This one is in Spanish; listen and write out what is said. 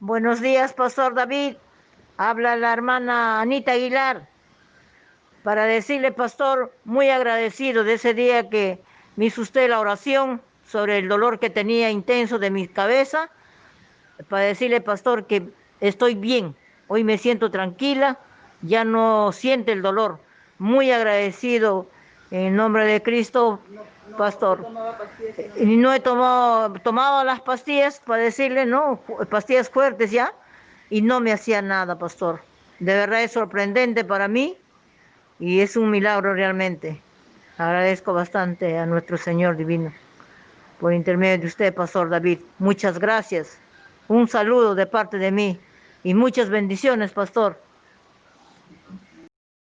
Buenos días, Pastor David. Habla la hermana Anita Aguilar para decirle, Pastor, muy agradecido de ese día que me hizo usted la oración sobre el dolor que tenía intenso de mi cabeza, para decirle, Pastor, que estoy bien. Hoy me siento tranquila, ya no siente el dolor. Muy agradecido en nombre de Cristo, Pastor. Y no he tomado, tomado las pastillas para decirle, no, pastillas fuertes ya, y no me hacía nada, Pastor. De verdad es sorprendente para mí y es un milagro realmente. Agradezco bastante a nuestro Señor Divino por intermedio de usted, Pastor David. Muchas gracias. Un saludo de parte de mí y muchas bendiciones, Pastor.